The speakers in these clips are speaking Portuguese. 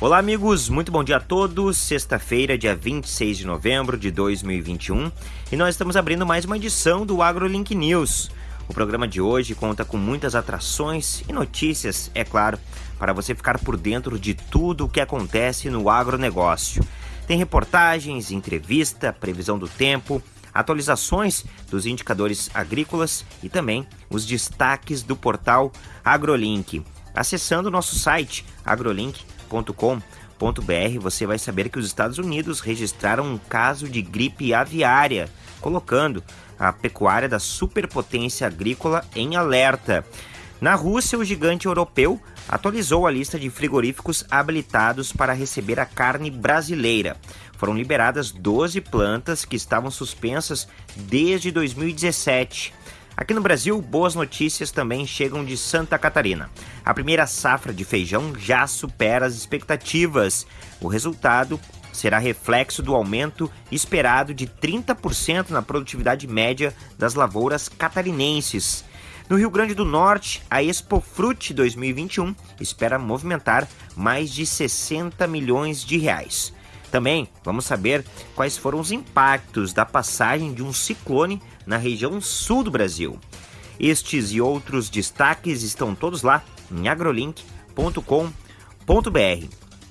Olá, amigos, muito bom dia a todos. Sexta-feira, dia 26 de novembro de 2021, e nós estamos abrindo mais uma edição do AgroLink News. O programa de hoje conta com muitas atrações e notícias, é claro, para você ficar por dentro de tudo o que acontece no agronegócio. Tem reportagens, entrevista, previsão do tempo, atualizações dos indicadores agrícolas e também os destaques do portal AgroLink. Acessando o nosso site agrolink.com.br, você vai saber que os Estados Unidos registraram um caso de gripe aviária, colocando a pecuária da superpotência agrícola em alerta. Na Rússia, o gigante europeu atualizou a lista de frigoríficos habilitados para receber a carne brasileira. Foram liberadas 12 plantas que estavam suspensas desde 2017. Aqui no Brasil, boas notícias também chegam de Santa Catarina. A primeira safra de feijão já supera as expectativas. O resultado será reflexo do aumento esperado de 30% na produtividade média das lavouras catarinenses. No Rio Grande do Norte, a Expo Fruit 2021 espera movimentar mais de 60 milhões de reais. Também vamos saber quais foram os impactos da passagem de um ciclone na região sul do Brasil. Estes e outros destaques estão todos lá em agrolink.com.br.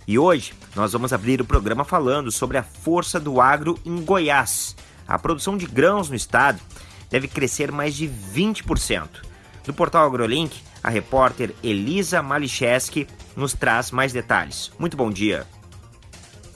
E hoje nós vamos abrir o programa falando sobre a força do agro em Goiás. A produção de grãos no estado deve crescer mais de 20%. Do portal AgroLink, a repórter Elisa Malicheski nos traz mais detalhes. Muito bom dia.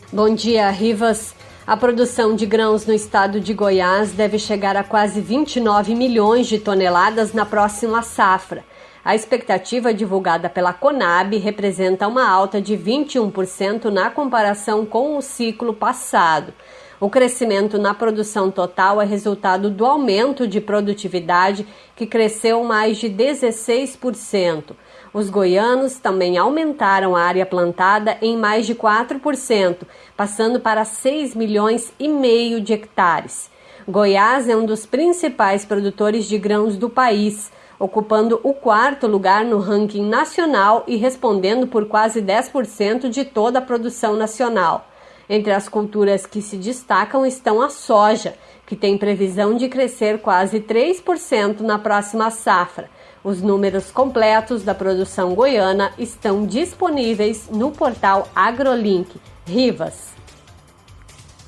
Bom dia, Rivas. A produção de grãos no estado de Goiás deve chegar a quase 29 milhões de toneladas na próxima safra. A expectativa divulgada pela Conab representa uma alta de 21% na comparação com o ciclo passado. O crescimento na produção total é resultado do aumento de produtividade, que cresceu mais de 16%. Os goianos também aumentaram a área plantada em mais de 4%, passando para 6 milhões e meio de hectares. Goiás é um dos principais produtores de grãos do país, ocupando o quarto lugar no ranking nacional e respondendo por quase 10% de toda a produção nacional. Entre as culturas que se destacam estão a soja, que tem previsão de crescer quase 3% na próxima safra, os números completos da produção goiana estão disponíveis no portal AgroLink. Rivas.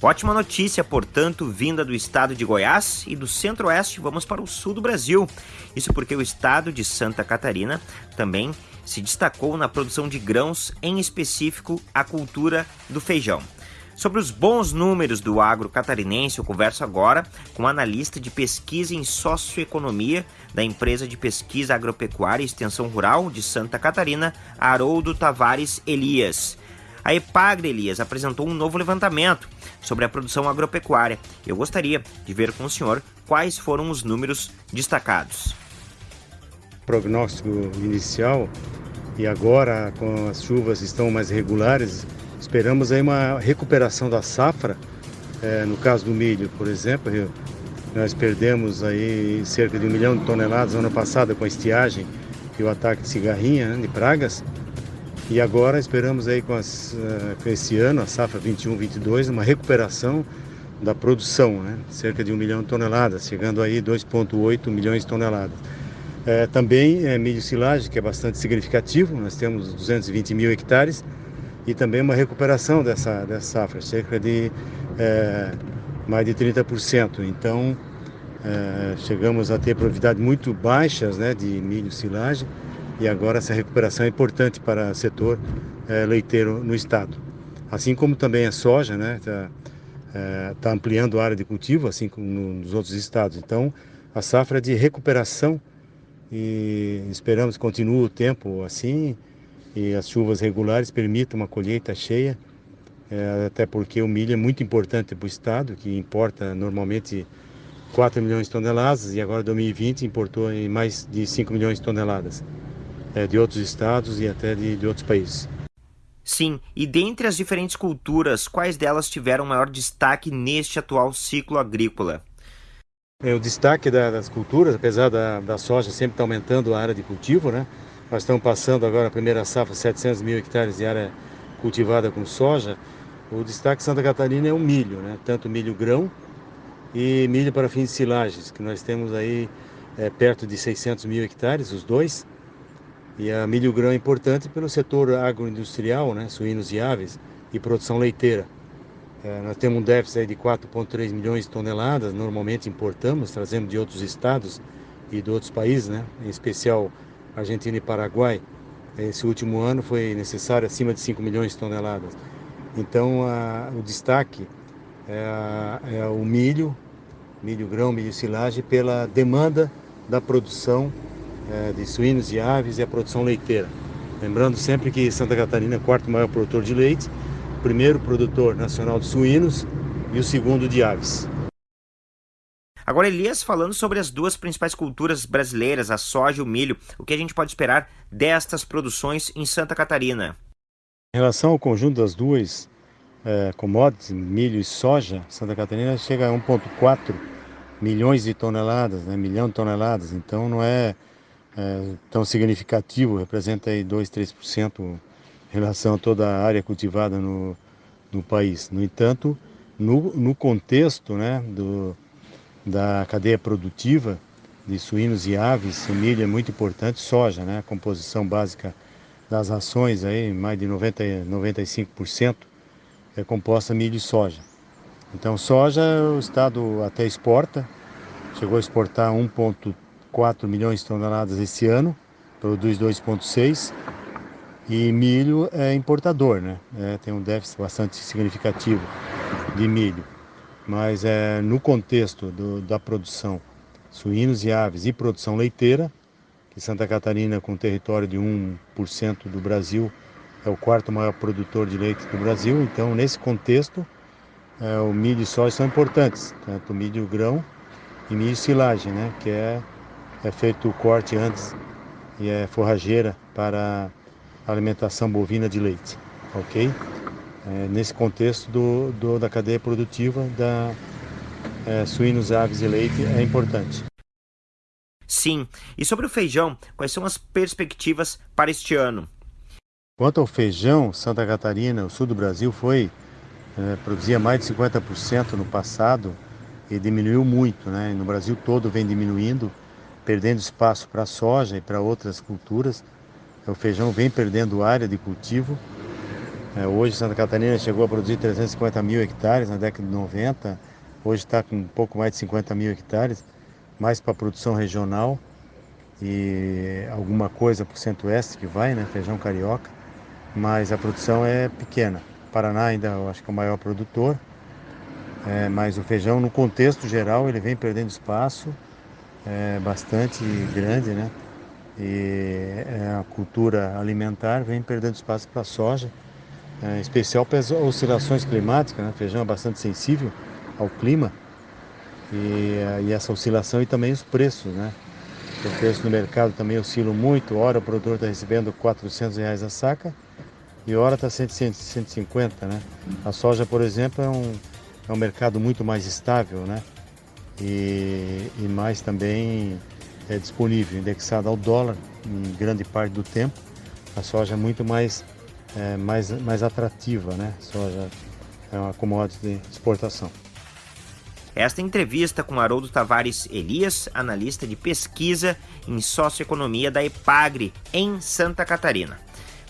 Ótima notícia, portanto, vinda do estado de Goiás e do centro-oeste, vamos para o sul do Brasil. Isso porque o estado de Santa Catarina também se destacou na produção de grãos, em específico a cultura do feijão. Sobre os bons números do agro catarinense, eu converso agora com o analista de pesquisa em socioeconomia da empresa de pesquisa agropecuária e extensão rural de Santa Catarina, Haroldo Tavares Elias. A Epagre Elias apresentou um novo levantamento sobre a produção agropecuária. Eu gostaria de ver com o senhor quais foram os números destacados. Prognóstico inicial e agora com as chuvas estão mais regulares, Esperamos aí uma recuperação da safra, é, no caso do milho, por exemplo, nós perdemos aí cerca de um milhão de toneladas ano passado com a estiagem e o ataque de cigarrinha, né, de pragas. E agora esperamos aí com, as, uh, com esse ano, a safra 21-22, uma recuperação da produção, né? cerca de um milhão de toneladas, chegando aí 2,8 milhões de toneladas. É, também é milho silagem, que é bastante significativo, nós temos 220 mil hectares, e também uma recuperação dessa, dessa safra, cerca de é, mais de 30%. Então, é, chegamos a ter produtividade muito baixas né, de milho silagem e agora essa recuperação é importante para o setor é, leiteiro no estado. Assim como também a soja, né, está tá ampliando a área de cultivo, assim como nos outros estados. Então, a safra é de recuperação e esperamos que continue o tempo assim e as chuvas regulares permitam uma colheita cheia, é, até porque o milho é muito importante para o estado, que importa normalmente 4 milhões de toneladas e agora 2020 importou em mais de 5 milhões de toneladas é, de outros estados e até de, de outros países. Sim, e dentre as diferentes culturas, quais delas tiveram maior destaque neste atual ciclo agrícola? É, o destaque da, das culturas, apesar da, da soja sempre estar aumentando a área de cultivo, né? Nós estamos passando agora a primeira safra, 700 mil hectares de área cultivada com soja, o destaque de Santa Catarina é o milho, né? tanto milho grão e milho para fins de silagens, que nós temos aí é, perto de 600 mil hectares, os dois. E a milho grão é importante pelo setor agroindustrial, né? suínos e aves, e produção leiteira. É, nós temos um déficit de 4,3 milhões de toneladas, normalmente importamos, trazemos de outros estados e de outros países, né? em especial Argentina e Paraguai. Esse último ano foi necessário acima de 5 milhões de toneladas. Então, a, o destaque é, é, o milho, milho grão, milho silagem, pela demanda da produção é, de suínos e aves e a produção leiteira. Lembrando sempre que Santa Catarina é o quarto maior produtor de leite, primeiro produtor nacional de suínos e o segundo de aves. Agora, Elias, falando sobre as duas principais culturas brasileiras, a soja e o milho, o que a gente pode esperar destas produções em Santa Catarina? Em relação ao conjunto das duas é, commodities, milho e soja, Santa Catarina chega a 1,4 milhões de toneladas, né, milhão de toneladas, então não é, é tão significativo, representa aí 2, 3% em relação a toda a área cultivada no, no país. No entanto, no, no contexto né, do, da cadeia produtiva de suínos e aves, o milho é muito importante, soja, né? A composição básica das rações aí, mais de 90, 95% é composta milho e soja. Então soja o estado até exporta, chegou a exportar 1,4 milhões de toneladas esse ano, produz 2,6 e milho é importador, né? É, tem um déficit bastante significativo de milho mas é, no contexto do, da produção suínos e aves e produção leiteira, que Santa Catarina, com território de 1% do Brasil, é o quarto maior produtor de leite do Brasil, então nesse contexto é, o milho e soja são importantes, tanto milho grão e milho silagem, né, que é, é feito o corte antes e é forrageira para alimentação bovina de leite, ok? É, nesse contexto do, do, da cadeia produtiva da é, suínos, aves e leite é importante. Sim. E sobre o feijão, quais são as perspectivas para este ano? Quanto ao feijão, Santa Catarina, o sul do Brasil, foi é, produzia mais de 50% no passado e diminuiu muito, né? No Brasil todo vem diminuindo, perdendo espaço para soja e para outras culturas. O feijão vem perdendo área de cultivo é, hoje Santa Catarina chegou a produzir 350 mil hectares na década de 90, hoje está com um pouco mais de 50 mil hectares, mais para produção regional. E alguma coisa para o centro-oeste que vai, né, feijão carioca, mas a produção é pequena. Paraná ainda eu acho que é o maior produtor, é, mas o feijão no contexto geral ele vem perdendo espaço, é bastante grande, né? E é, a cultura alimentar vem perdendo espaço para a soja é, em especial para as oscilações climáticas, né? feijão é bastante sensível ao clima e, eh, e, essa oscilação e também os preços, né? O preço no mercado também oscila muito, hora o produtor está recebendo 400 reais a saca e hora está 150, né? A soja, por exemplo, é um, é um mercado muito mais estável, né? E, e mais também é disponível, indexado ao dólar em grande parte do tempo. A soja é muito mais é, mais, mais atrativa, né? Soja é uma commodity de exportação. Esta entrevista com Haroldo Tavares Elias, analista de pesquisa em socioeconomia da EPAGRE, em Santa Catarina.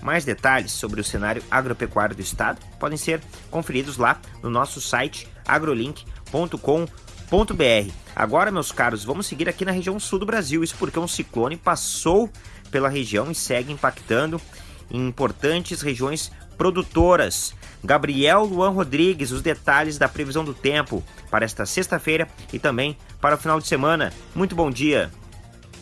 Mais detalhes sobre o cenário agropecuário do estado podem ser conferidos lá no nosso site agrolink.com.br. Agora, meus caros, vamos seguir aqui na região sul do Brasil, isso porque um ciclone passou pela região e segue impactando em importantes regiões produtoras. Gabriel Luan Rodrigues, os detalhes da previsão do tempo para esta sexta-feira e também para o final de semana. Muito bom dia.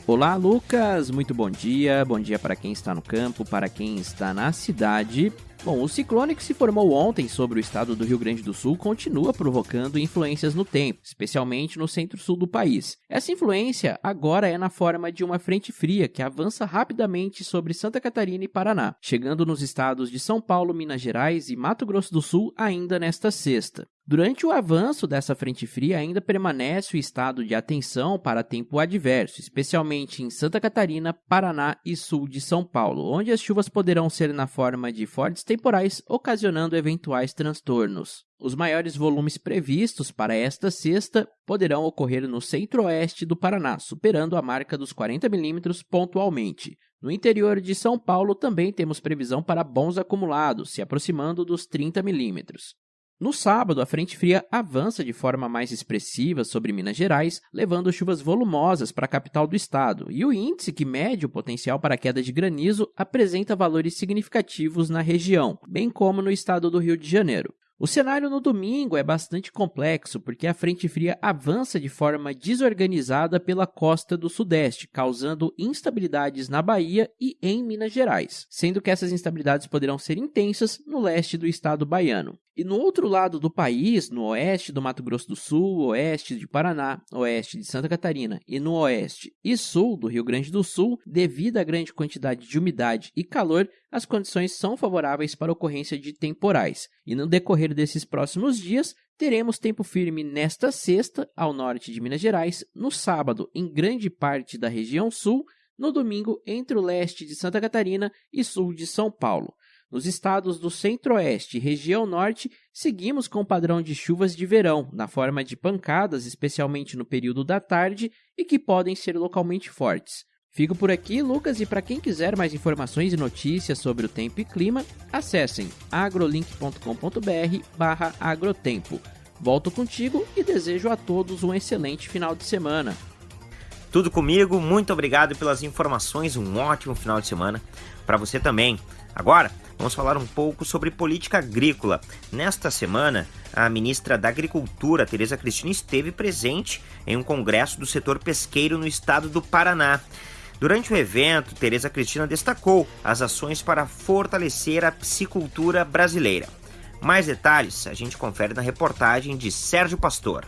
Olá, Lucas. Muito bom dia. Bom dia para quem está no campo, para quem está na cidade. Bom, o ciclone que se formou ontem sobre o estado do Rio Grande do Sul continua provocando influências no tempo, especialmente no centro-sul do país. Essa influência agora é na forma de uma frente fria que avança rapidamente sobre Santa Catarina e Paraná, chegando nos estados de São Paulo, Minas Gerais e Mato Grosso do Sul ainda nesta sexta. Durante o avanço dessa frente fria, ainda permanece o estado de atenção para tempo adverso, especialmente em Santa Catarina, Paraná e sul de São Paulo, onde as chuvas poderão ser na forma de fortes temporais, ocasionando eventuais transtornos. Os maiores volumes previstos para esta sexta poderão ocorrer no centro-oeste do Paraná, superando a marca dos 40 milímetros pontualmente. No interior de São Paulo também temos previsão para bons acumulados, se aproximando dos 30 milímetros. No sábado, a frente fria avança de forma mais expressiva sobre Minas Gerais, levando chuvas volumosas para a capital do estado, e o índice que mede o potencial para queda de granizo apresenta valores significativos na região, bem como no estado do Rio de Janeiro. O cenário no domingo é bastante complexo porque a frente fria avança de forma desorganizada pela costa do Sudeste, causando instabilidades na Bahia e em Minas Gerais, sendo que essas instabilidades poderão ser intensas no leste do estado baiano. E no outro lado do país, no oeste do Mato Grosso do Sul, oeste de Paraná, oeste de Santa Catarina e no oeste e sul do Rio Grande do Sul, devido à grande quantidade de umidade e calor, as condições são favoráveis para a ocorrência de temporais. E no decorrer desses próximos dias, teremos tempo firme nesta sexta, ao norte de Minas Gerais, no sábado, em grande parte da região sul, no domingo, entre o leste de Santa Catarina e sul de São Paulo. Nos estados do centro-oeste e região norte, seguimos com o padrão de chuvas de verão, na forma de pancadas, especialmente no período da tarde, e que podem ser localmente fortes. Fico por aqui, Lucas, e para quem quiser mais informações e notícias sobre o tempo e clima, acessem agrolink.com.br/agrotempo. Volto contigo e desejo a todos um excelente final de semana. Tudo comigo, muito obrigado pelas informações, um ótimo final de semana para você também. Agora, vamos falar um pouco sobre política agrícola. Nesta semana, a ministra da Agricultura, Tereza Cristina, esteve presente em um congresso do setor pesqueiro no estado do Paraná. Durante o evento, Tereza Cristina destacou as ações para fortalecer a piscicultura brasileira. Mais detalhes a gente confere na reportagem de Sérgio Pastor.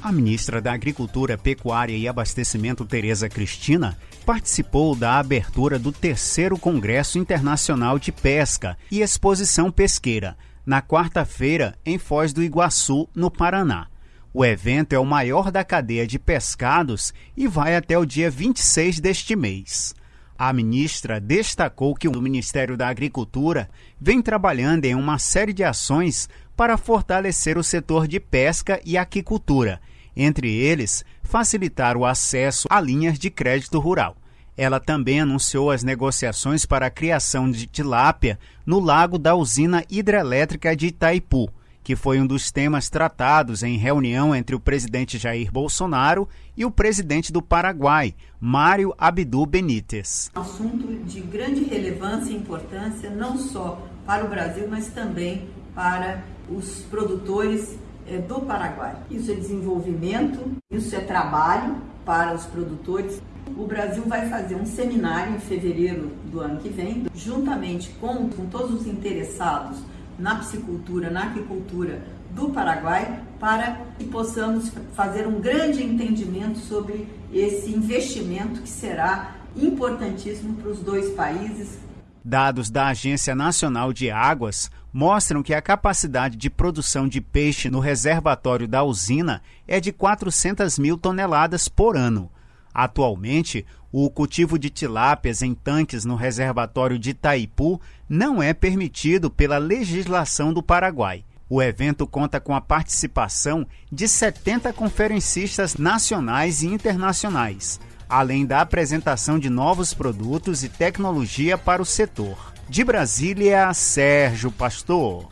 A ministra da Agricultura, Pecuária e Abastecimento, Tereza Cristina, participou da abertura do terceiro Congresso Internacional de Pesca e Exposição Pesqueira, na quarta-feira, em Foz do Iguaçu, no Paraná. O evento é o maior da cadeia de pescados e vai até o dia 26 deste mês. A ministra destacou que o Ministério da Agricultura vem trabalhando em uma série de ações para fortalecer o setor de pesca e aquicultura, entre eles, facilitar o acesso a linhas de crédito rural. Ela também anunciou as negociações para a criação de tilápia no lago da usina hidrelétrica de Itaipu que foi um dos temas tratados em reunião entre o presidente Jair Bolsonaro e o presidente do Paraguai, Mário Abdu Benítez. Um assunto de grande relevância e importância, não só para o Brasil, mas também para os produtores é, do Paraguai. Isso é desenvolvimento, isso é trabalho para os produtores. O Brasil vai fazer um seminário em fevereiro do ano que vem, juntamente com, com todos os interessados na piscicultura, na aquicultura do Paraguai, para que possamos fazer um grande entendimento sobre esse investimento que será importantíssimo para os dois países. Dados da Agência Nacional de Águas mostram que a capacidade de produção de peixe no reservatório da usina é de 400 mil toneladas por ano. Atualmente, o cultivo de tilápias em tanques no reservatório de Itaipu não é permitido pela legislação do Paraguai. O evento conta com a participação de 70 conferencistas nacionais e internacionais, além da apresentação de novos produtos e tecnologia para o setor. De Brasília, Sérgio Pastor.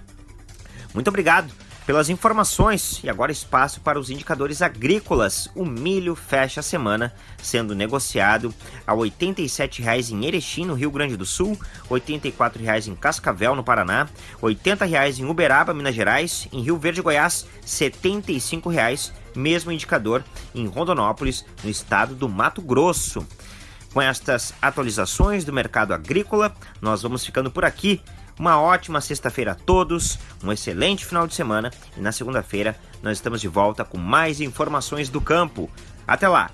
Muito obrigado pelas informações. E agora espaço para os indicadores agrícolas. O milho fecha a semana sendo negociado a R$ 87,00 em Erechim, no Rio Grande do Sul, R$ 84,00 em Cascavel, no Paraná, R$ 80,00 em Uberaba, Minas Gerais, em Rio Verde, Goiás, R$ 75,00, mesmo indicador em Rondonópolis, no estado do Mato Grosso. Com estas atualizações do mercado agrícola, nós vamos ficando por aqui. Uma ótima sexta-feira a todos, um excelente final de semana e na segunda-feira nós estamos de volta com mais informações do campo. Até lá!